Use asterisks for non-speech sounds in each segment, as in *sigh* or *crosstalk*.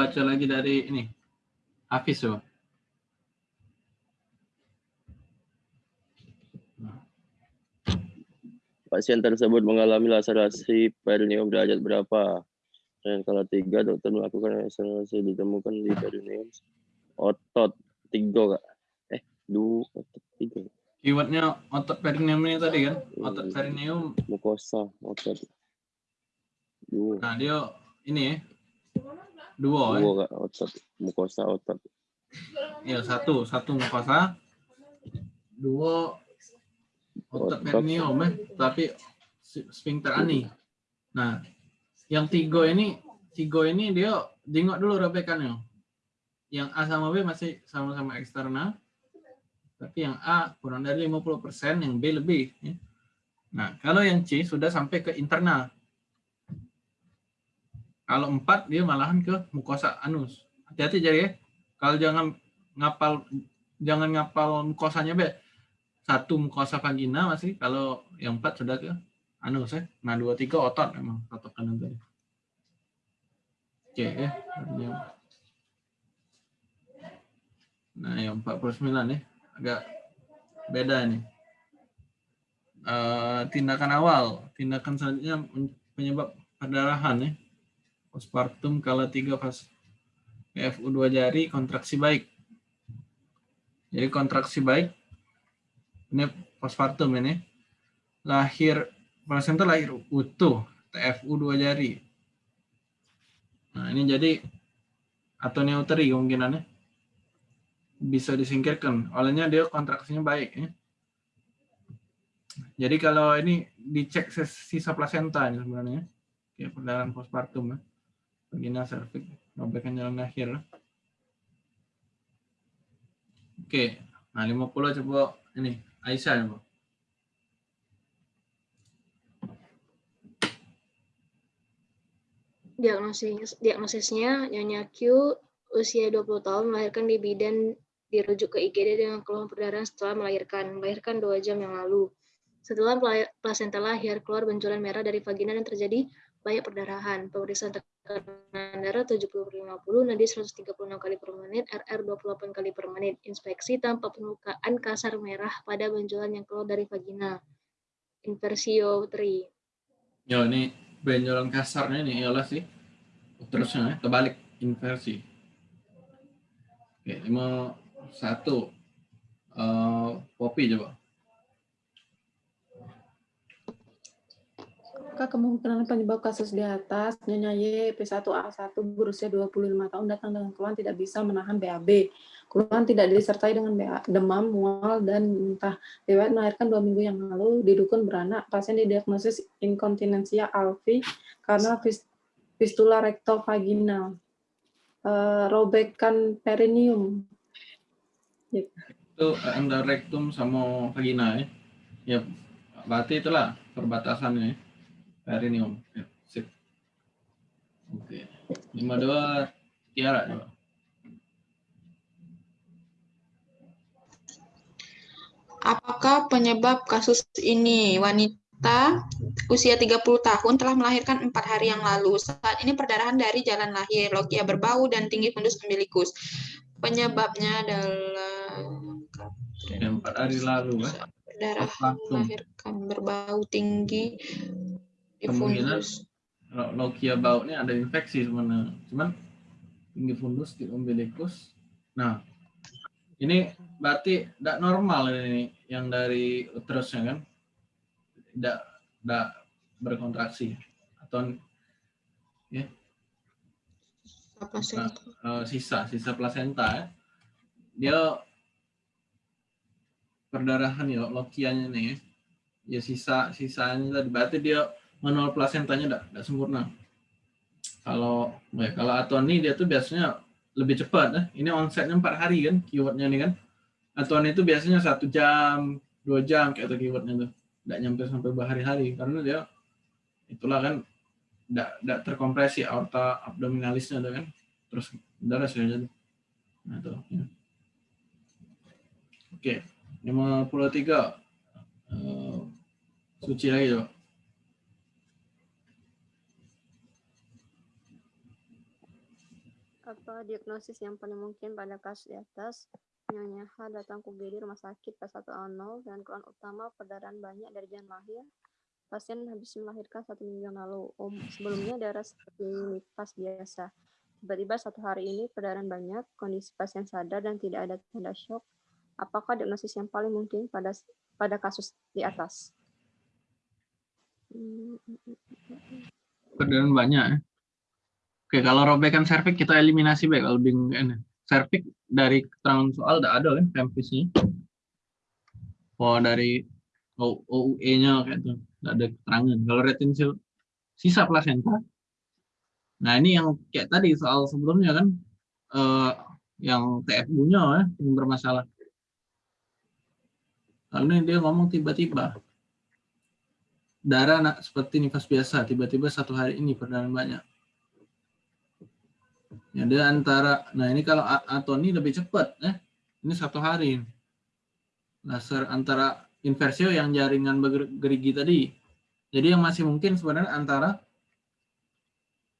baca lagi dari ini. Hafiz coba. Pasien tersebut mengalami laserasi perineum derajat berapa? Dan kalau tiga, dokter melakukan laserasi ditemukan di perineum otot tiga kak? Eh, dua otot tiga. Keywordnya otot perineum ini tadi kan? Otot perineum. Mukosa otot dua. Nah dia ini ya. Dua. Dua kak otot mukosa otot. Ya satu, satu mukosa. Dua otot Otot. perineum ya. Tapi sphincter ani. Nah, yang tiga ini, tiga ini dia jengok dulu robekannya. Yang A sama B masih sama-sama eksternal. Tapi yang A kurang dari 50%, yang B lebih. ya. Nah, kalau yang C sudah sampai ke internal. Kalau 4 dia malahan ke mukosa anus. Hati-hati jadi ya. Kalau jangan ngapal jangan ngapal mukosanya B. Satu mukosa vagina masih, kalau yang 4 sudah ke anus ya. Nah, 2 3 otot memang otot kanan tadi. Oke ya. Nah, yang 49 ya. Agak beda nih. Eh, tindakan awal, tindakan selanjutnya penyebab perdarahan ya. Postpartum kala 3 pas PFU 2 jari kontraksi baik. Jadi kontraksi baik ini postpartum ini lahir placenta lahir utuh TFU 2 jari. Nah, ini jadi atau neuteri kemungkinannya bisa disingkirkan. Olehnya dia kontraksinya baik ya. Jadi kalau ini dicek sisa plasenta ini sebenarnya. Kayak perdarahan postpartum ya. Vagina cervix, robekan jalan lahir. Oke, nah 50 coba ini Aisyah coba. Diagnosis, diagnosisnya Nyonya Q usia 20 tahun melahirkan di bidan dirujuk ke IGD dengan keluhan perdarahan setelah melahirkan. Melahirkan dua jam yang lalu. Setelah plasenta lahir, keluar benjolan merah dari vagina dan terjadi banyak perdarahan. Pemeriksaan tekanan darah 70-50, nadi 136 kali per menit, RR 28 kali per menit. Inspeksi tanpa permukaan kasar merah pada benjolan yang keluar dari vagina. Inversio 3. Yo ini benjolan kasarnya ini ialah sih terusnya ya, terbalik inversi. Oke, lima satu Eh, Poppy coba. Apakah kemungkinan penyebab kasus di atas Nyonya Y P1A1 berusia 25 tahun datang dengan keluhan tidak bisa menahan BAB. Keluhan tidak disertai dengan demam, mual, dan muntah. Riwayat melahirkan dua minggu yang lalu di dukun beranak, pasien didiagnosis inkontinensia alvi karena fis- fistula rektovaginal. Eh, robekan perineum. Itu endorektum sama vagina ya. Ya, berarti itulah perbatasannya ya. Perineum. Ya, sip. Oke. Lima dua Tiara coba. Apakah penyebab kasus ini? Wanita usia 30 tahun telah melahirkan empat hari yang lalu. Saat ini perdarahan dari jalan lahir, logia berbau, dan tinggi fundus umbilikus. Penyebabnya adalah empat hari lalu ya. perdarahan melahirkan berbau tinggi Kemungkinan fundus. Lo- Logia bautnya ada infeksi sebenarnya. Cuman tinggi fundus di umbilikus. Nah, ini berarti tidak normal ini yang dari uterusnya kan? Tidak tidak berkontraksi atau Apa sih? eh, sisa sisa plasenta ya. Dia perdarahan ya lokianya nih ya. Ya sisa sisanya tadi berarti dia manual plasentanya tidak sempurna. Kalau ya, kalau Atoni dia tuh biasanya lebih cepat ya. Ini onsetnya empat hari kan keywordnya nih kan. Atoni itu biasanya satu jam dua jam kayak itu keywordnya tuh. Tidak nyampe sampai berhari-hari karena dia itulah kan tidak terkompresi aorta abdominalisnya tuh kan terus darah sudah jadi nah tuh ya. oke 53 Eh, suci lagi coba Apa diagnosis yang paling mungkin pada kasus di atas? Nyonya H datang ke UGD rumah sakit P100 dan keluhan utama perdarahan banyak dari jalan lahir. Pasien habis melahirkan satu minggu yang lalu. Om, sebelumnya darah seperti nifas biasa. Tiba-tiba satu hari ini perdarahan banyak, kondisi pasien sadar dan tidak ada tanda shock. Apakah diagnosis yang paling mungkin pada pada kasus di atas? Perdarahan banyak ya. Oke, kalau robekan serviks kita eliminasi baik kalau bingung ini. Serviks dari keterangan soal udah ada kan tempisnya. Oh dari OUE-nya kayak itu, udah ada keterangan. Kalau retensio sisa plasenta. Nah, ini yang kayak tadi soal sebelumnya kan eh, yang TFU-nya ya, yang bermasalah. Lalu dia ngomong tiba-tiba darah nak seperti nifas biasa, tiba-tiba satu hari ini perdarahan banyak. Ya, dia antara, nah ini kalau Atoni lebih cepat, eh. ini satu hari. Laser antara inversio yang jaringan gerigi tadi. Jadi yang masih mungkin sebenarnya antara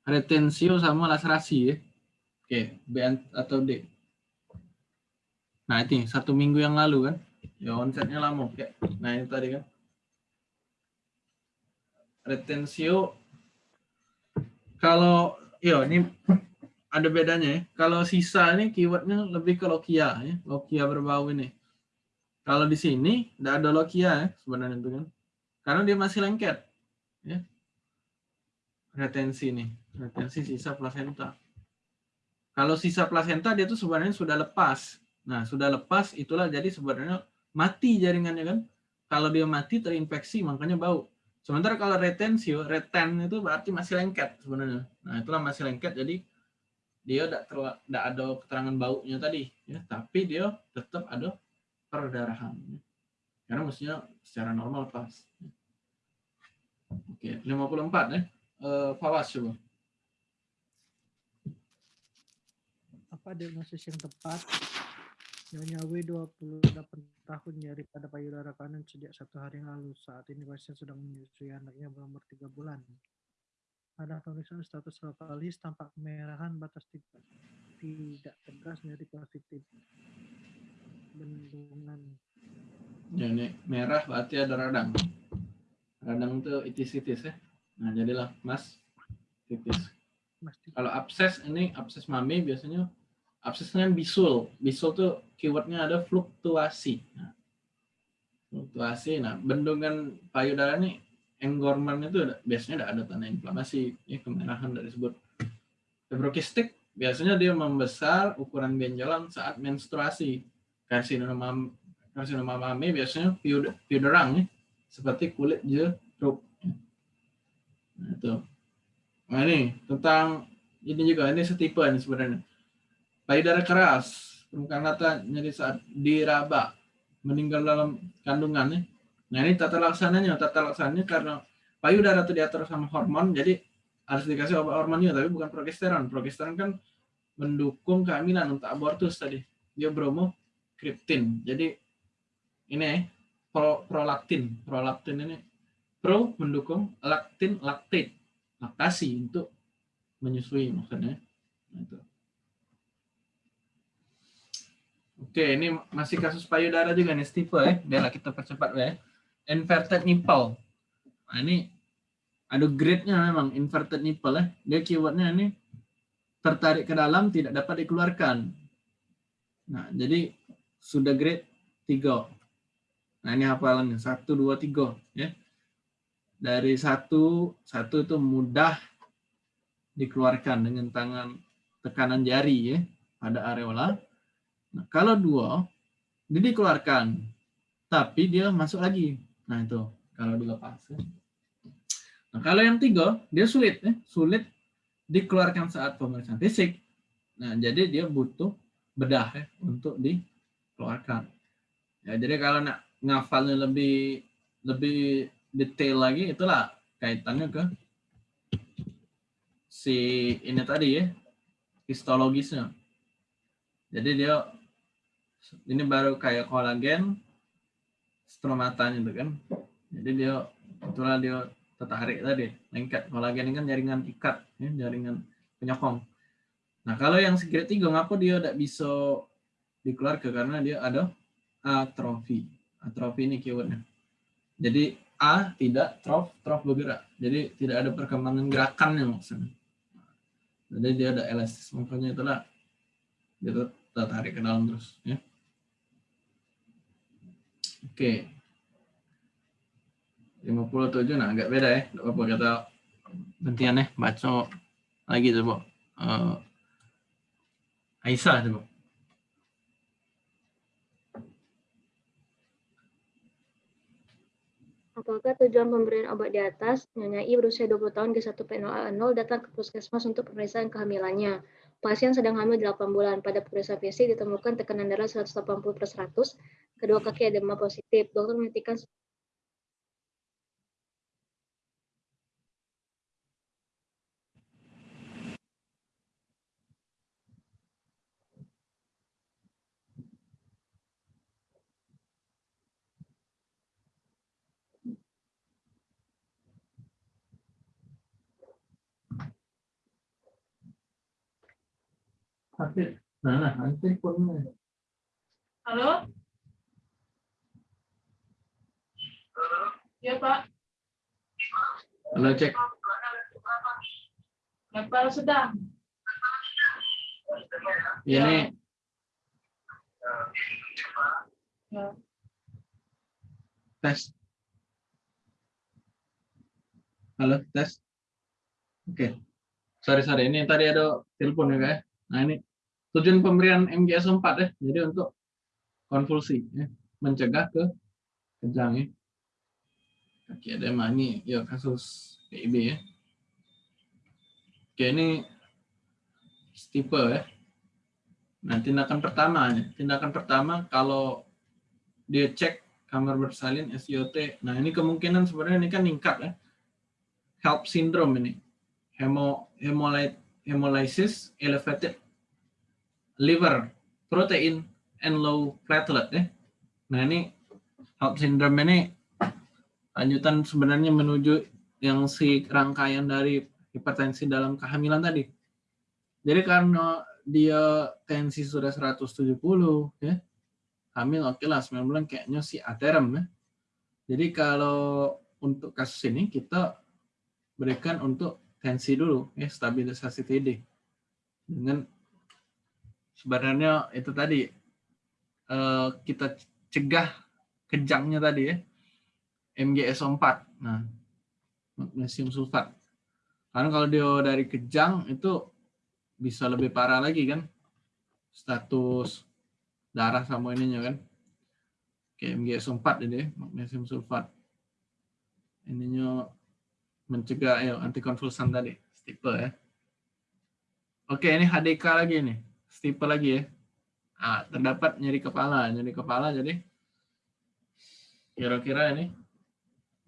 retensio sama laserasi ya. Oke, B atau D. Nah ini satu minggu yang lalu kan. Ya onsetnya lama. Oke. Nah ini tadi kan. Retensio. Kalau, yo ini ada bedanya ya. Kalau sisa ini keywordnya lebih ke lokia ya, lokia berbau ini. Kalau di sini tidak ada lokia ya sebenarnya itu kan, karena dia masih lengket ya. Retensi nih, retensi sisa plasenta. Kalau sisa plasenta dia tuh sebenarnya sudah lepas. Nah sudah lepas itulah jadi sebenarnya mati jaringannya kan. Kalau dia mati terinfeksi makanya bau. Sementara kalau retensio, reten itu berarti masih lengket sebenarnya. Nah itulah masih lengket jadi dia tidak tidak ada keterangan baunya tadi ya tapi dia tetap ada perdarahan ya. karena mestinya secara normal pas oke 54 ya uh, Fawas coba apa diagnosis yang tepat Nyonya W 28 tahun nyari pada payudara kanan sejak satu hari yang lalu. Saat ini pasien sedang menyusui anaknya berumur tiga bulan. Ada tulisan status lokalis tampak kemerahan batas tidak, tidak tegas dari positif. Bendungan. Ini merah berarti ada radang. Radang itu itis-itis ya. Nah, jadilah mas titis. Mas, Kalau abses ini abses mami biasanya absesnya bisul. Bisul tuh keywordnya ada fluktuasi. Nah, fluktuasi. Nah, bendungan payudara ini engorman itu biasanya ada tanda inflamasi, ya kemerahan dari disebut fibrokistik. Biasanya dia membesar ukuran benjolan saat menstruasi. Karsinoma karsinoma mami biasanya piuderang ya, seperti kulit jeruk. Nah, itu. Nah ini tentang ini juga ini setipe ini sebenarnya. Payudara keras, permukaan rata jadi saat diraba meninggal dalam kandungan ya. Nah ini tata laksananya, tata laksananya karena payudara itu diatur sama hormon, jadi harus dikasih obat hormonnya, tapi bukan progesteron. Progesteron kan mendukung kehamilan untuk abortus tadi. Dia bromo kriptin. Jadi ini pro, prolaktin. Prolaktin ini pro mendukung laktin laktate. Laktasi untuk menyusui maksudnya. Nah, itu. Oke, ini masih kasus payudara juga nih, Stipe ya. Biarlah kita percepat ya inverted nipple. Nah, ini ada grade-nya memang inverted nipple ya. Dia keywordnya ini tertarik ke dalam tidak dapat dikeluarkan. Nah, jadi sudah grade 3. Nah, ini hafalannya 1 2 3 ya. Dari satu satu itu mudah dikeluarkan dengan tangan tekanan jari ya pada areola. Nah, kalau dua, dia dikeluarkan, tapi dia masuk lagi Nah itu kalau dilepas. Ya. Nah kalau yang tiga dia sulit, ya. sulit dikeluarkan saat pemeriksaan fisik. Nah jadi dia butuh bedah ya, untuk dikeluarkan. Ya jadi kalau nak ngafalnya lebih lebih detail lagi itulah kaitannya ke si ini tadi ya histologisnya. Jadi dia ini baru kayak kolagen stromatanya itu kan. Jadi dia itulah dia tertarik tadi, lengket. Kolagen ini kan jaringan ikat, ya, jaringan penyokong. Nah, kalau yang grade 3, ngapa dia tidak bisa dikeluarkan? Karena dia ada atrofi. Atrofi ini keywordnya. Jadi A tidak, trof, trof bergerak. Jadi tidak ada perkembangan gerakannya maksudnya. Jadi dia ada elastis. Makanya itulah dia tertarik ke dalam terus. Ya. Oke. 57, nah agak beda ya. Apa kata gantian ya. Baca lagi coba. Uh, Aisyah coba. Apakah tujuan pemberian obat di atas? Nyonya berusia 20 tahun ke 1 P0A0 datang ke puskesmas untuk pemeriksaan kehamilannya. Pasien sedang hamil 8 bulan. Pada pemeriksaan fisik ditemukan tekanan darah 180 per 100, kedua kaki edema positif. Dokter menghentikan. Nah. Halo? Ya, Pak. Halo, cek. Bapak sedang. Ini Ya. tes. Halo, tes. Oke. Sorry, sorry. Ini tadi ada telepon ya, Kak. ya. Nah, ini tujuan pemberian MGS 4 ya. Jadi untuk konvulsi ya. Mencegah ke kejang ya. Kaki edema ini ya kasus PIB ya. Oke, ini stipe ya. Nah, tindakan pertama, tindakan pertama kalau dia cek kamar bersalin SIOT. Nah, ini kemungkinan sebenarnya ini kan meningkat ya. HELP syndrome ini. Hemo hemolysis elevated liver protein and low platelet ya. Nah, ini HELP syndrome ini lanjutan sebenarnya menuju yang si rangkaian dari hipertensi dalam kehamilan tadi. Jadi karena dia tensi sudah 170 ya. Hamil oke lah 9 bulan kayaknya si aterem ya. Jadi kalau untuk kasus ini kita berikan untuk tensi dulu ya stabilisasi TD. Dengan sebenarnya itu tadi eh, kita cegah kejangnya tadi ya. MgSO4. Nah, magnesium sulfat. Karena kalau dia dari kejang itu bisa lebih parah lagi kan? Status darah sama ininya kan? Kayak MgS4 ini magnesium sulfat. Ininya mencegah ya antikonvulsan tadi. Stipe ya. Oke ini HDK lagi nih. Stipe lagi ya. Ah, terdapat nyeri kepala nyeri kepala jadi kira-kira ini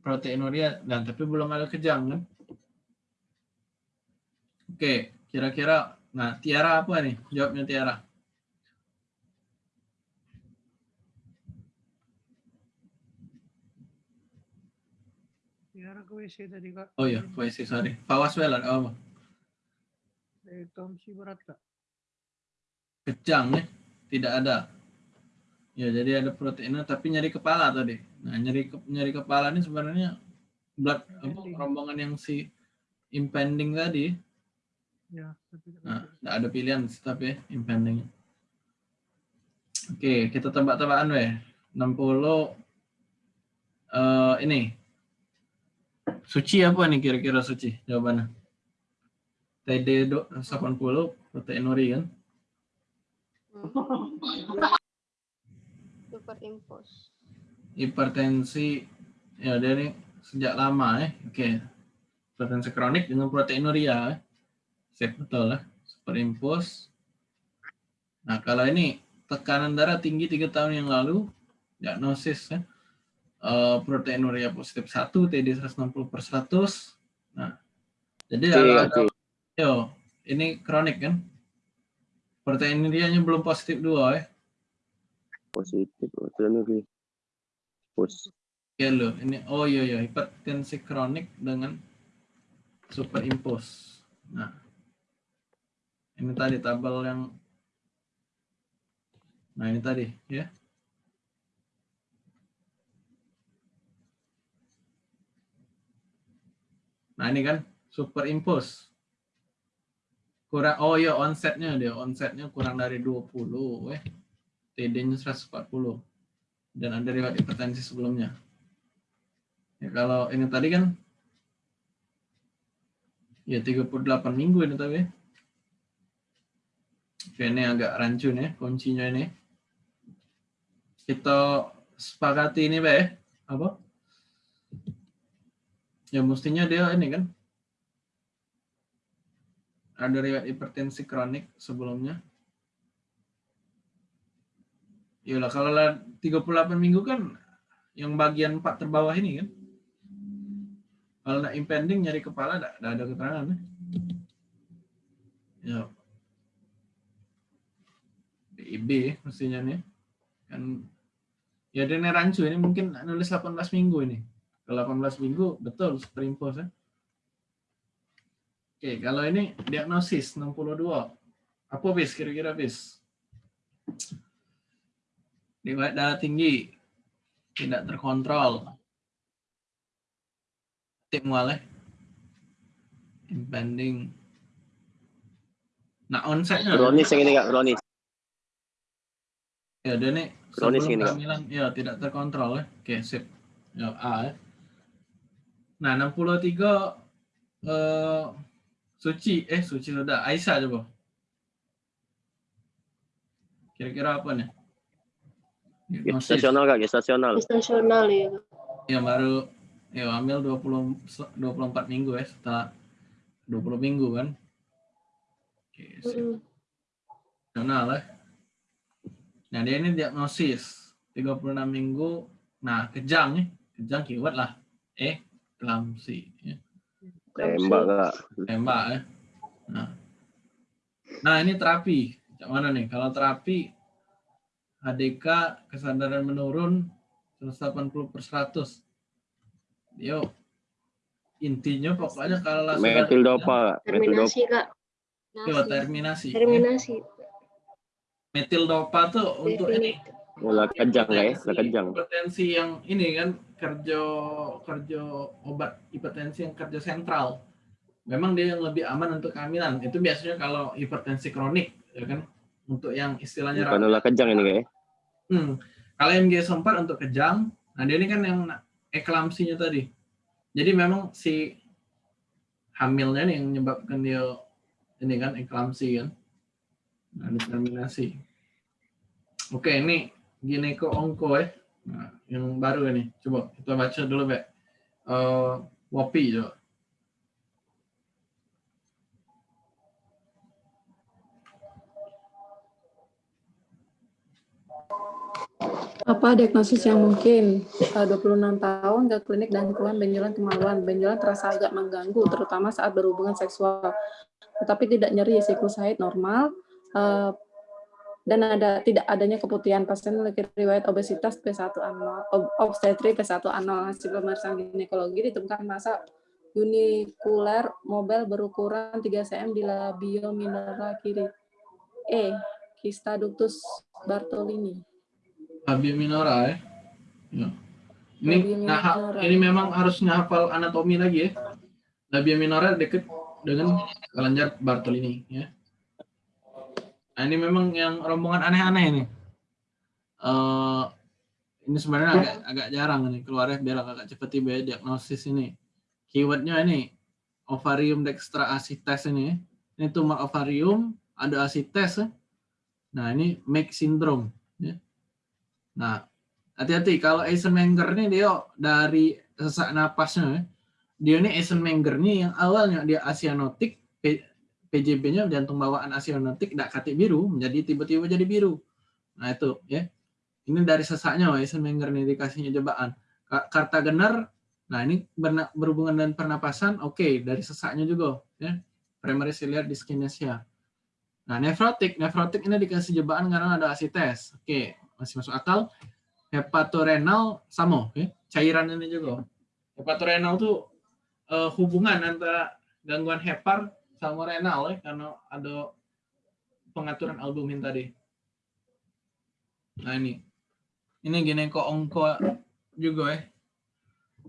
proteinuria dan tapi belum ada kejang kan oke kira-kira Nah, Tiara apa nih? Jawabnya Tiara. Tiara ke WC tadi kak. Oh iya, puisi, sorry. Fawas Welan, oh, Eh, Tomsi berat kak. kejang nih, tidak ada. Ya, jadi ada proteinnya, tapi nyeri kepala tadi. Nah, nyeri ke, nyeri kepala ini sebenarnya blood apa, rombongan yang si impending tadi. Ya, tapi Nah, ada pilihan tapi ya, impending. Oke, kita tebak-tebakan weh. 60 eh ini. Suci apa nih kira-kira suci jawabannya? TD do- 80 proteinuri kan? *laughs* Superimpose. Hipertensi ya dia ini sejak lama ya. Oke. Hipertensi kronik dengan proteinuria. ya. Sip betul lah. Superimpose. Nah, kalau ini tekanan darah tinggi tiga tahun yang lalu, diagnosis ya. Eh, proteinuria positif 1, TD 160 per 100. Nah, jadi Oke, kalau ada oke. yo, ini kronik kan? Proteinurianya belum positif dua ya. Positif. Proteinuri. Pus. Ya lo, ini oh iya iya hipertensi kronik dengan superimpose. Nah, Ini tadi tabel yang Nah, ini tadi ya. Nah, ini kan superimpose. Kurang oh ya onsetnya dia, onsetnya kurang dari 20 eh. TD-nya 140. Dan ada riwayat hipertensi sebelumnya. Ya kalau ini tadi kan ya 38 minggu ini tapi. Ini agak rancun ya kuncinya ini. Kita sepakati ini, Pak ya. Apa? Ya mestinya dia ini kan ada riwayat hipertensi kronik sebelumnya. Yalah kalau lah 38 minggu kan yang bagian 4 terbawah ini kan. Kalau nak impending nyari kepala tidak ada keterangan. Ya. ya. BIB mestinya nih. Kan ya dia rancu ini mungkin nulis 18 minggu ini. Ke 18 minggu betul superimpose ya. Oke, kalau ini diagnosis 62. Apa bis kira-kira bis? Riwayat darah tinggi tidak terkontrol. Eh. Impending. Nah, onsetnya. Kronis yang ini kak, kronis. Ya, dia nih Kronis ini, Kak. kehamilan ya tidak terkontrol ya. Oke, sip. Ya, A ya. Nah, 63 eh Suci, eh Suci sudah. Aisyah coba. Kira-kira apa nih? Diagnosis. Gestasional kak, gestasional. Stasional ya. Ya baru ya hamil 20 24 minggu ya setelah 20 minggu kan. Oke. Mm-mm. Nasional ya. Nah, dia ini diagnosis 36 minggu. Nah, kejang nih. Kejang keyword lah. Eh, klamsi. Ya. Tembak kak. Tembak ya. Nah. nah, ini terapi. Cak mana nih? Kalau terapi HDK kesadaran menurun 180 per 100. Yo, intinya pokoknya kalau Metil dopa kak. Metil dopa. Terminasi kak. Yo, terminasi. Terminasi. Metil dopa tuh untuk ini Lah kejang kak ya, lah kejang. hipertensi yang ini kan kerja kerja obat hipertensi yang kerja sentral memang dia yang lebih aman untuk kehamilan itu biasanya kalau hipertensi kronik ya kan untuk yang istilahnya ulah kejang ini kak ya. hmm. kalau MG 4 untuk kejang nah dia ini kan yang eklamsinya tadi jadi memang si hamilnya nih yang menyebabkan dia ini kan eklamsi kan nah, determinasi oke ini gineko onko ya Nah, yang baru ini. Coba kita baca dulu, Bek. Eh, Wopi, coba. Apa diagnosis yang mungkin? Eh, 26 tahun ke klinik dan keluhan benjolan kemaluan. Benjolan terasa agak mengganggu, terutama saat berhubungan seksual. Tetapi tidak nyeri, siklus haid normal, eh, dan ada tidak adanya keputihan pasien memiliki riwayat obesitas P1A0, ob- obstetri P1A0 hasil pemeriksaan ginekologi ditemukan masa unikuler mobile berukuran 3 cm di labio minora kiri. E. Kista ductus Bartolini. Labia minora, ya. ya. Ini, nah, ini memang harusnya hafal anatomi lagi ya. Labia minora dekat dengan kelenjar Bartolini, ya. Nah, ini memang yang rombongan aneh-aneh ini. Eh, ini sebenarnya agak agak jarang ini keluarnya biar agak cepet tiba ya diagnosis ini. Keywordnya ini ovarium dextra asites ini. Ini tumor ovarium ada asites. ya. Nah ini MAC syndrome. Ya. Nah hati-hati kalau Eisenmenger ini dia dari sesak napasnya. ya. Dia ini Eisenmenger ini yang awalnya dia asianotik, PJB-nya jantung bawaan asianotik, tidak katik biru, menjadi tiba-tiba jadi biru. Nah itu ya. Ini dari sesaknya Eisenmenger ini dikasihnya jebakan. Ka- Kartagener, nah ini berhubungan dengan pernapasan, oke dari sesaknya juga ya. Primary ciliary dyskinesia. Nah, nefrotik, nefrotik ini dikasih jebakan karena ada asites. Oke, masih masuk akal. Hepatorenal sama, ya. cairan ini juga. Hepatorenal tuh eh, hubungan antara gangguan hepar sama renal ya, karena ada pengaturan albumin tadi. Nah ini, ini gineko ongko juga ya.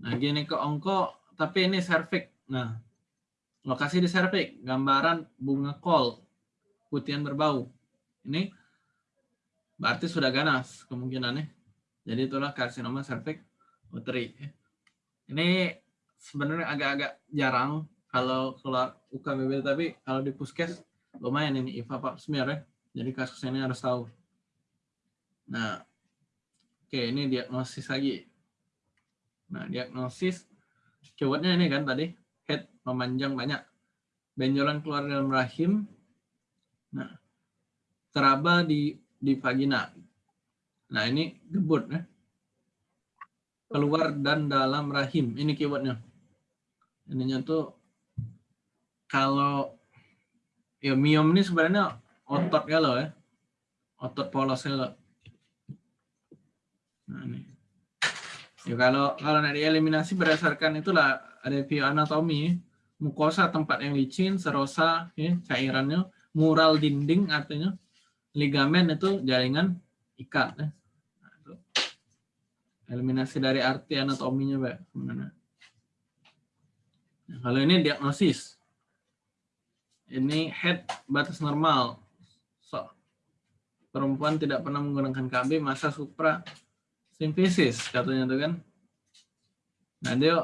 Nah gineko ongko, tapi ini cervix. Nah, lokasi di cervix, gambaran bunga kol, putihan berbau. Ini berarti sudah ganas kemungkinannya. Jadi itulah karsinoma cervix uteri. Ini sebenarnya agak-agak jarang kalau keluar UKBB tapi kalau di puskes lumayan ini IVA Pak smear ya. Jadi kasus ini harus tahu. Nah, oke ini diagnosis lagi. Nah, diagnosis keywordnya ini kan tadi head memanjang banyak. Benjolan keluar dalam rahim. Nah, teraba di di vagina. Nah, ini gebut ya. Keluar dan dalam rahim. Ini keywordnya. Ininya tuh kalau ya miom ini sebenarnya otot ya loh ya. Otot polos ya loh. Nah, ini. Ya kalau kalau nanti eliminasi berdasarkan itulah review anatomi, mukosa tempat yang licin, serosa ya, cairannya, mural dinding artinya ligamen itu jaringan ikat ya. Itu. Eliminasi dari arti anatominya, Pak. Nah, kalau ini diagnosis. Ini head batas normal. So, perempuan tidak pernah menggunakan KB masa supra simfisis katanya tuh kan. Nah dia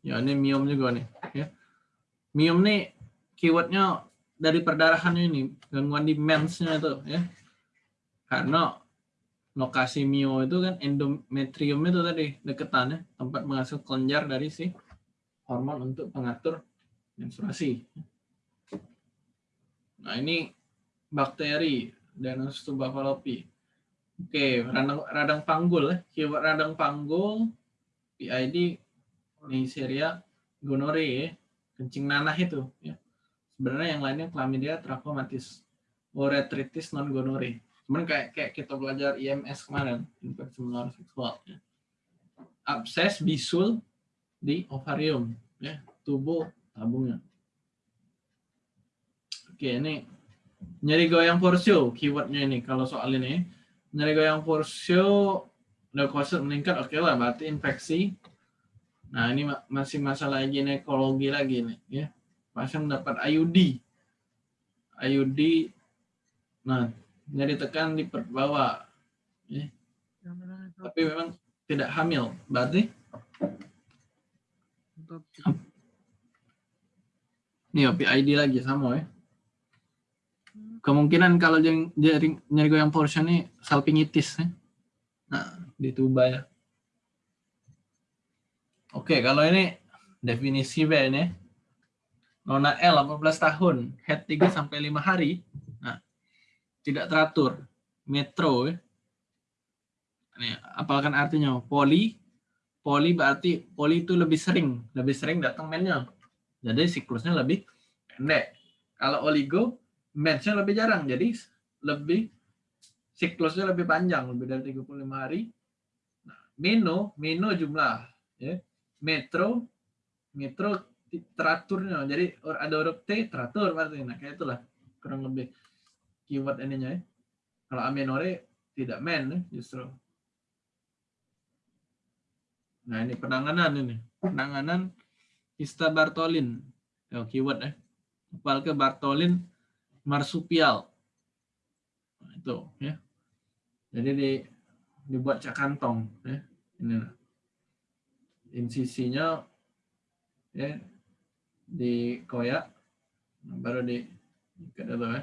ya ini miom juga nih ya. Miom nih keywordnya dari perdarahannya ini gangguan di mensnya itu ya. Karena lokasi mio itu kan endometrium itu tadi deketannya tempat menghasil kelenjar dari si hormon untuk pengatur menstruasi. Nah ini bakteri Danus tuberculosis Oke, radang, radang panggul ya. Keyword radang panggul, PID, Neisseria, gonore ya. Kencing nanah itu ya. Sebenarnya yang lainnya chlamydia, trachomatis, uretritis non gonore. Cuman kayak kayak kita belajar IMS kemarin, infeksi menular seksual ya. Abses bisul di ovarium ya, tubuh tabungnya. Oke, ini nyeri goyang porsio keywordnya ini kalau soal ini nyeri goyang porsio leukosit meningkat oke okay lah berarti infeksi nah ini masih masalah ginekologi lagi nih ya pasien dapat IUD IUD nah nyeri tekan di bawah ya. tapi memang tidak hamil berarti ini PID lagi sama ya kemungkinan kalau jaring nyeri goyang portion ini salpingitis ya. Nah, di tuba ya. Oke, kalau ini definisi B ini. Nona L 18 tahun, head 3 sampai 5 hari. Nah, tidak teratur. Metro ya. Ini artinya? Poli poli berarti poli itu lebih sering, lebih sering datang mennya. Jadi siklusnya lebih pendek. Kalau oligo match lebih jarang. Jadi lebih siklusnya lebih panjang, lebih dari 35 hari. Nah, mino, mino jumlah. Ya. Metro, metro teraturnya. Jadi ada huruf T teratur berarti. Nah, kayak itulah kurang lebih keyword ininya ya. Kalau amenore tidak men ya, justru. Nah, ini penanganan ini. Penanganan Hista Bartolin. Ya, keyword ya. Ke Bartolin marsupial. Nah, itu ya. Jadi di dibuat cak kantong ya. Ini insisinya ya di koyak nah, baru di ikat dulu ya.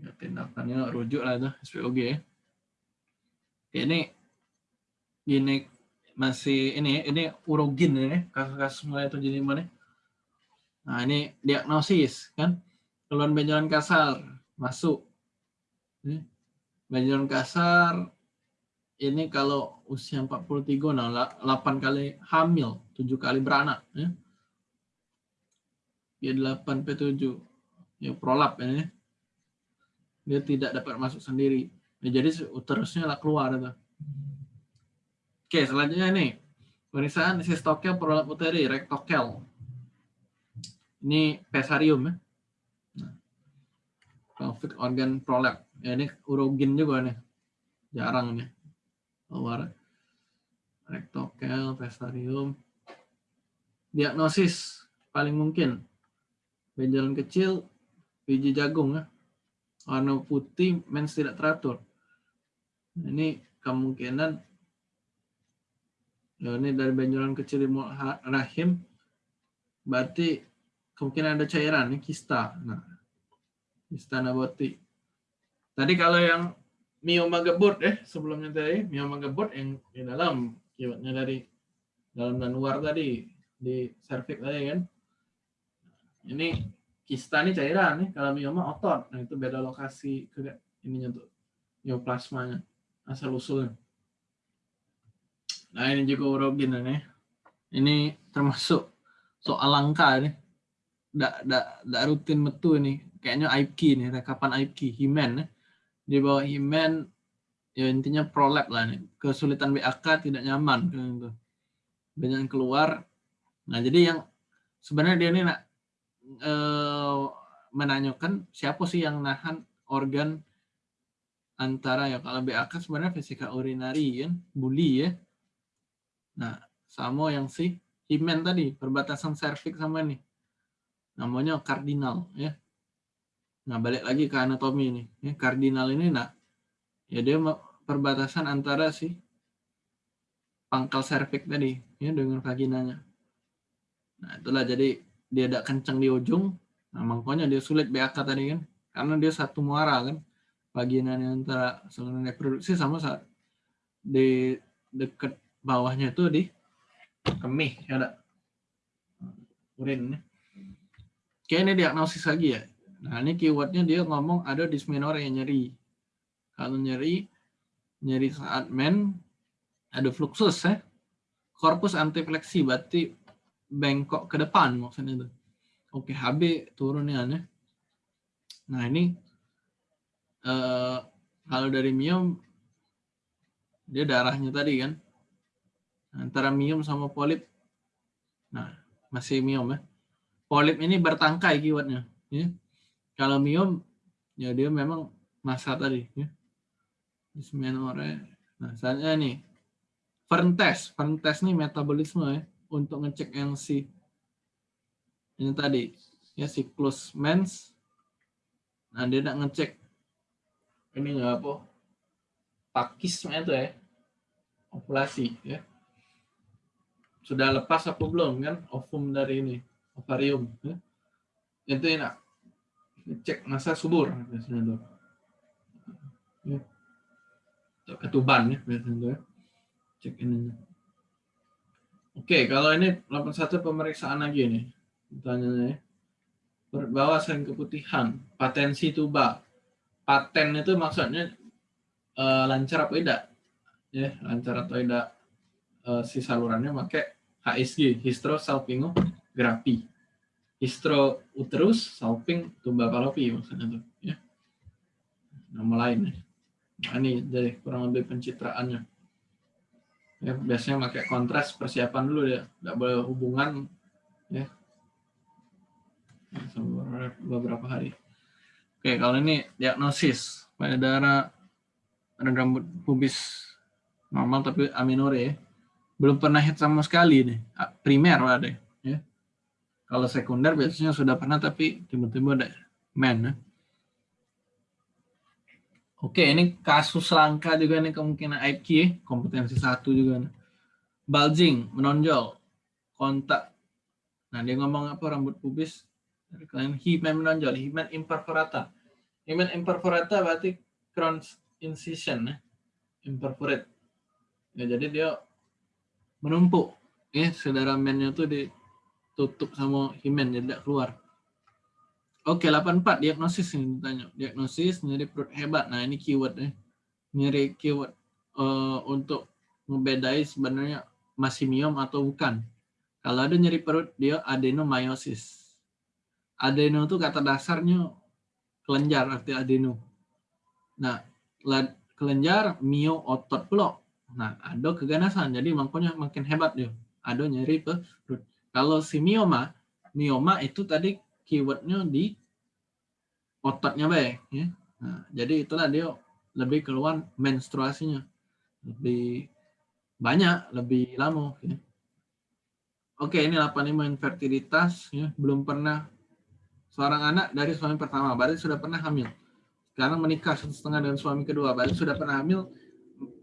ya tindakannya rujuk lah itu SPOG ya. Ini gini masih ini ini urogin ini kasus-kasus mulai terjadi mana? Nah ini diagnosis kan keluhan benjolan kasar masuk. Benjolan kasar ini kalau usia 43 nah 8 kali hamil, 7 kali beranak ya. Dia 8 P7. Ya prolap ini. Dia tidak dapat masuk sendiri. Ya, jadi uterusnya lah keluar itu. Oke, selanjutnya ini pemeriksaan sistokel prolap uteri rektokel. Ini pesarium ya konflik organ prolap. Ya ini urogen juga nih. Jarang nih. Keluar rektokel, vestarium. Diagnosis paling mungkin benjolan kecil, biji jagung ya. Warna putih, mens tidak teratur. Ini kemungkinan ya ini dari benjolan kecil di rahim berarti kemungkinan ada cairan ini kista. Nah, kista naboti. Tadi kalau yang mioma gebut eh sebelumnya tadi mioma gebut yang di dalam keywordnya dari dalam dan luar tadi di cervix tadi kan. Ini kista ini cairan nih kalau mioma otot. Nah itu beda lokasi ininya tuh neoplasmanya asal usulnya. Nah ini juga urogen nih. Ini termasuk soal langka nih. Nggak, nggak, nggak rutin metu ini. Kayaknya IPK nih, rekapan IPK, Himen nih. Di bawah Himen, ya intinya prolap lah nih. Kesulitan BAK tidak nyaman. Gitu. Banyak yang keluar. Nah jadi yang sebenarnya dia ini nak eh, menanyakan siapa sih yang nahan organ antara ya kalau BAK sebenarnya fisika urinari kan, bully ya Nah, sama yang si himen tadi, perbatasan serviks sama ini. Namanya kardinal ya. Nah, balik lagi ke anatomi ini. Ya, kardinal ini nah ya dia perbatasan antara si pangkal serviks tadi ya dengan vaginanya. Nah, itulah jadi dia tidak kencang di ujung. Nah, makanya dia sulit BAK tadi kan. Karena dia satu muara kan. Vaginanya antara saluran reproduksi sama saat di dekat bawahnya itu di kemih ya ada urin Oke ini diagnosis lagi ya. Nah ini keywordnya dia ngomong ada dysmenorrhea nyeri. Kalau nyeri, nyeri saat men, ada fluxus ya. Korpus antifleksi berarti bengkok ke depan maksudnya itu. Oke HB turunnya ya. Nah ini eh, kalau dari miom dia darahnya tadi kan antara miom sama polip. Nah, masih miom ya. Polip ini bertangkai keywordnya. Ya. Kalau miom, ya dia memang masa tadi. Ya. Dysmenorrhea. Nah, saatnya nih, Fern test. Fern test nih metabolisme ya, untuk ngecek yang si ini tadi ya siklus mens. Nah, dia nak ngecek ini nggak apa pakisme itu ya ovulasi ya sudah lepas apa belum kan ovum dari ini ovarium ya? itu enak cek masa subur biasanya tuh ya. ketuban ya biasanya tuh ya. cek ini oke kalau ini 81 pemeriksaan lagi nih pertanyaannya ya berbawah sering keputihan patensi tuba paten itu maksudnya uh, lancar apa tidak ya lancar atau tidak uh, si salurannya pakai HSG, hysterosalpingografi. Histrouterus salping tuba palopi maksudnya tuh, ya. Nama lain. Nah, ini dari kurang lebih pencitraannya. Ya, biasanya pakai kontras persiapan dulu ya, tidak boleh hubungan ya. beberapa hari. Oke, kalau ini diagnosis pada darah rambut pubis normal tapi aminore ya belum pernah hit sama sekali nih primer ada ya kalau sekunder biasanya sudah pernah tapi tiba-tiba ada men ya. Oke, ini kasus langka juga nih kemungkinan IQ, ya. kompetensi satu juga. Nih. Bulging, menonjol, kontak. Nah, dia ngomong apa rambut pubis? Kalian himen menonjol, himen imperforata. Himen imperforata berarti crown incision, ya. imperforate. Ya, jadi dia menumpuk ya saudara mennya tuh ditutup sama himen jadi tidak keluar oke 84 diagnosis ini ditanya diagnosis nyeri perut hebat nah ini keyword ya nyeri keyword uh, untuk membedai sebenarnya masih miom atau bukan kalau ada nyeri perut dia adenomyosis adeno itu kata dasarnya kelenjar arti adeno nah kelenjar mio otot pula Nah, ada keganasan. Jadi makanya makin hebat dia. Ada nyeri perut. Kalau si mioma, mioma itu tadi keywordnya di ototnya baik ya. Nah, jadi itulah dia lebih keluar menstruasinya lebih banyak, lebih lama. Ya. Oke, ini 85 infertilitas, ya. belum pernah seorang anak dari suami pertama, berarti sudah pernah hamil. Sekarang menikah satu setengah dengan suami kedua, berarti sudah pernah hamil,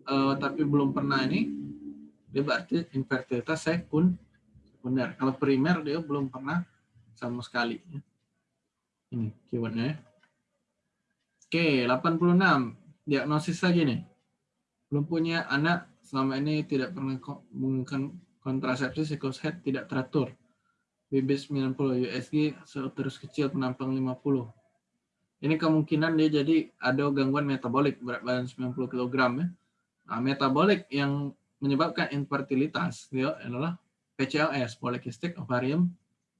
uh, tapi belum pernah ini, dia berarti infertilitas sekunder. Kalau primer dia belum pernah sama sekali. Ya. Ini keywordnya ya. Oke, 86. Diagnosis lagi nih. Belum punya anak, selama ini tidak pernah menggunakan kontrasepsi, siklus head tidak teratur. BB 90, USG terus kecil, penampang 50. Ini kemungkinan dia jadi ada gangguan metabolik, berat badan 90 kg. Ya. Nah, metabolik yang menyebabkan infertilitas dia adalah PCOS, Polycystic Ovarium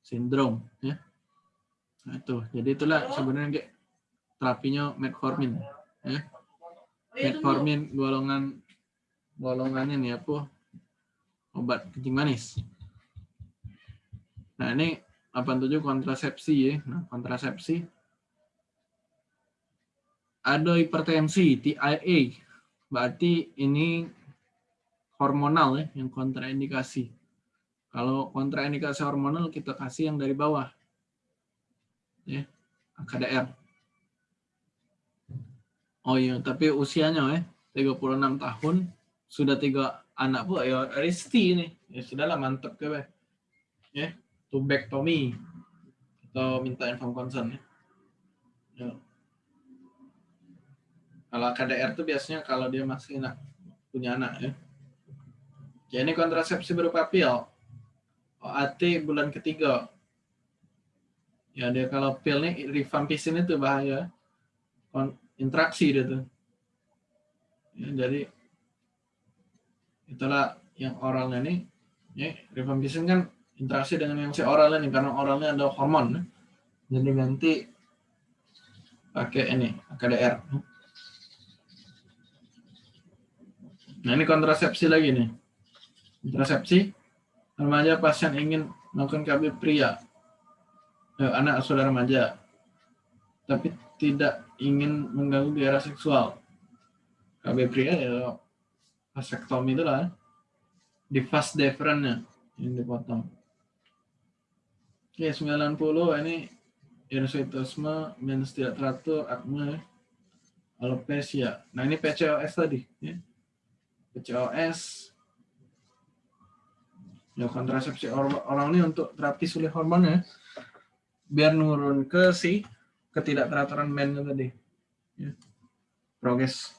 Syndrome. Ya. Nah, itu. Jadi itulah sebenarnya terapinya metformin ya. Metformin golongan golongan ini apa obat kencing manis. Nah ini 87 kontrasepsi ya. Nah kontrasepsi. Ada hipertensi TIA berarti ini hormonal ya yang kontraindikasi kalau kontraindikasi hormonal kita kasih yang dari bawah ya KDR Oh iya, tapi usianya eh 36 tahun sudah tiga anak bu, ya Risti ini. Ya sudahlah mantap ke be. Ya, tubektomi atau minta inform concern ya. ya. Kalau KDR itu biasanya kalau dia masih anak punya anak ya. Ya ini kontrasepsi berupa pil. OAT bulan ketiga. Ya dia kalau pil nih rifampicin itu bahaya interaksi dia tuh. Ya, jadi itulah yang oralnya nih, ya, kan interaksi dengan yang si oralnya nih karena oralnya ada hormon. Jadi nanti pakai ini KDR. Nah ini kontrasepsi lagi nih. Kontrasepsi remaja pasien ingin melakukan KB pria, eh, anak saudara remaja, tapi tidak ingin mengganggu daerah seksual. KB pria ya vasektomi itu lah. Di fast deferennya yang dipotong. Oke, 90 ini hirsutisme, mens tidak teratur, akne, alopecia. Nah, ini PCOS tadi. Ya. PCOS, ya kontrasepsi orang ini untuk terapi sulit hormonnya biar nurun ke si ketidakteraturan men tadi. Ya. Progres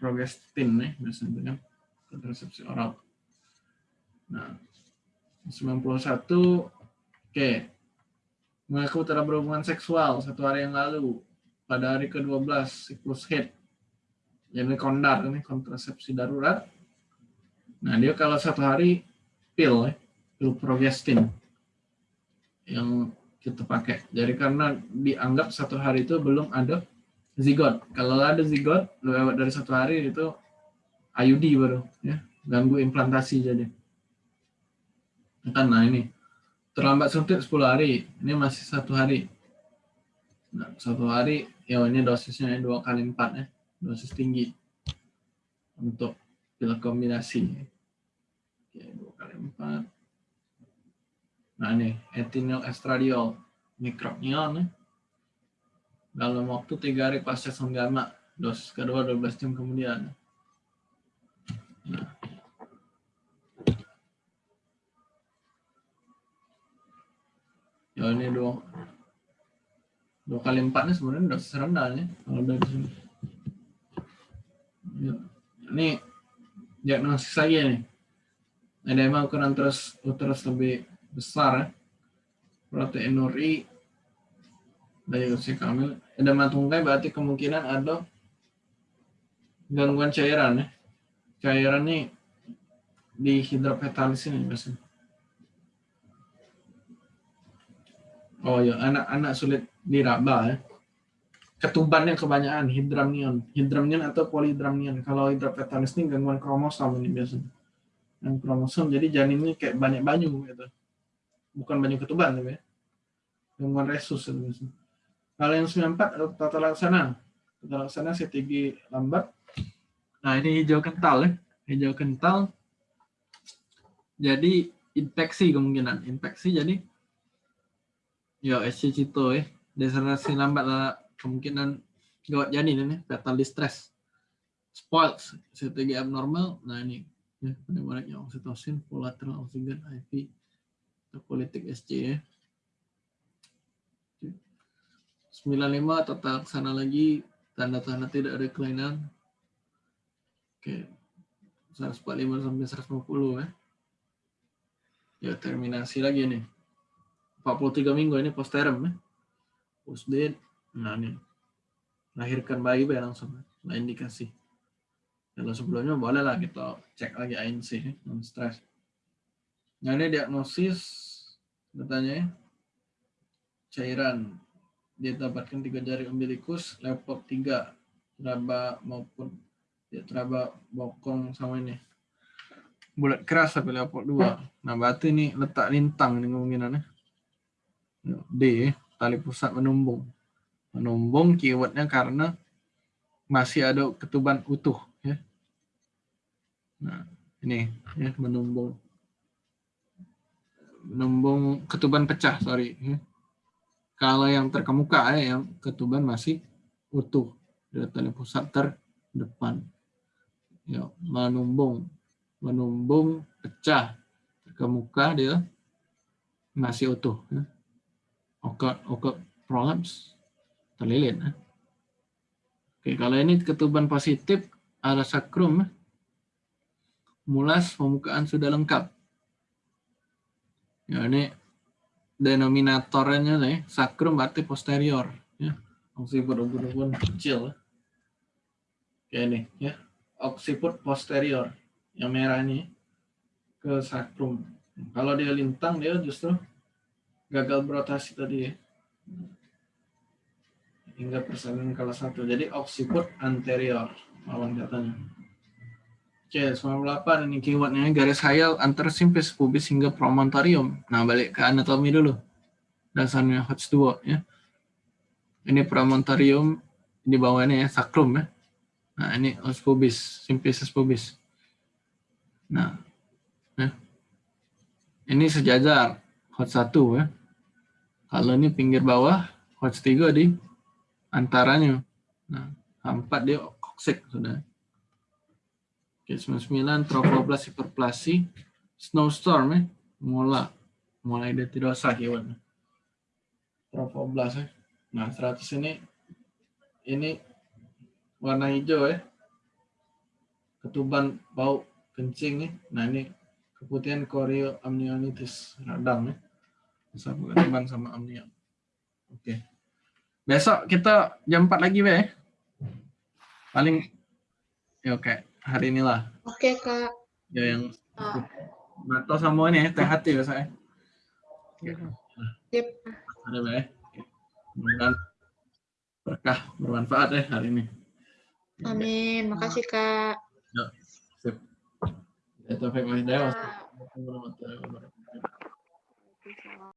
progestin nih biasanya kontrasepsi oral. Nah, 91 oke. Okay. Mengaku telah berhubungan seksual satu hari yang lalu pada hari ke-12 siklus head. Jadi kondar ini kontrasepsi darurat. Nah, dia kalau satu hari pil, pil progestin yang kita pakai. Jadi karena dianggap satu hari itu belum ada zigot. Kalau ada zigot lewat dari satu hari itu IUD baru ya ganggu implantasi jadi. Kan nah ini terlambat suntik 10 hari, ini masih satu hari. Nah, satu hari ya ini dosisnya dua kali empat ya, dosis tinggi untuk pil kombinasi. Dua kali empat. Nah ini etinol estradiol mikrobnion nih. Dalam waktu tiga hari pasca senggama, dosis kedua 12 jam kemudian. Nah. Ya ini dua dua kali empat nih sebenarnya dosis rendah nih kalau dari sini. Ini diagnosis saya nih. Ada emang ukuran terus uterus lebih besar ya. proteinuri dari usia kamil. Edema tungkai berarti kemungkinan ada gangguan cairan ya. Cairan ini di hidropetalis ini biasanya. Oh ya anak-anak sulit diraba ya. Ketubannya kebanyakan hidramnion hidramnion atau polihidramnion. Kalau hidropetalis ini gangguan kromosom ini biasanya yang kromosom jadi janin ini kayak banyak banyu gitu bukan banyak ketuban tapi ya. gangguan resus itu Kalau yang 94 adalah tata laksana. Tata laksana strategi lambat. Nah, ini hijau kental ya. Hijau kental. Jadi infeksi kemungkinan. Infeksi jadi ya Cito ya. Deselerasi lambat lah kemungkinan gawat janin ini fatal distress. Spoiled strategi abnormal. Nah, ini ya penyebarannya oksitosin, collateral oksigen, IV, politik SC ya. 95 tata laksana lagi tanda-tanda tidak ada kelainan. Oke. 145 sampai 150 ya. Ya terminasi lagi nih. 43 minggu ini posterem ya. Post. Nah ini. Lahirkan bayi ya langsung. Nah indikasi. Kalau sebelumnya boleh lah kita cek lagi ANC ya. Non stress. Nah ini diagnosis katanya ya. Cairan didapatkan tiga jari umbilikus, lepot tiga, teraba maupun ya teraba bokong sama ini. Bulat keras tapi lepot dua. Nah berarti ini letak lintang ini kemungkinannya. D, tali pusat menumbung. Menumbung keywordnya karena masih ada ketuban utuh. Nah ini ya menumbung. Menumbung ketuban pecah, sorry. Ya. Kalau yang terkemuka ya, yang ketuban masih utuh dari pusat terdepan. Ya, menumbung, menumbung pecah terkemuka dia masih utuh. Ya. Oke, oke, prolapse terlilit. Ya. Oke, kalau ini ketuban positif ada sakrum, ya. Mulas pembukaan sudah lengkap. Ya, ini denominatornya nih sakrum berarti posterior ya. Oksiput ubun-ubun kecil kayak ini ya. Oksiput posterior yang merah ini ke sakrum. Kalau dia lintang dia justru gagal berotasi tadi ya. Hingga persalinan kelas satu. Jadi oksiput anterior lawan katanya Oke, 98 ini keywordnya garis hayal antar simpis pubis hingga promontorium. Nah, balik ke anatomi dulu. Dasarnya HOTS 2 ya. Ini promontorium di bawahnya ya, sakrum ya. Nah, ini os pubis, simpis pubis. Nah, ya. ini sejajar HOTS 1 ya. Kalau ini pinggir bawah, HOTS 3 di antaranya. Nah, 4 dia koksik sudah. Oke, 99 trofoblast hiperplasi snowstorm ya. Mula mulai detidosa keyword. Trofoblast ya. Nah, 100 ini ini warna hijau ya. Ketuban bau kencing nih. Nah, ini keputihan chorioamnionitis radang ya. Sama ketuban sama amnion. Oke. Besok kita jam 4 lagi ya. Paling ya oke hari inilah. Oke, Kak. Ya yang Ah. Nato sama ini ya, THT biasanya. Yep. Ada ya. Mudah berkah bermanfaat ya hari ini. Amin. Makasih, Kak. Ya, sip. Ya, Taufik Wahidaya. Kak. Wassalamualaikum warahmatullahi wabarakatuh.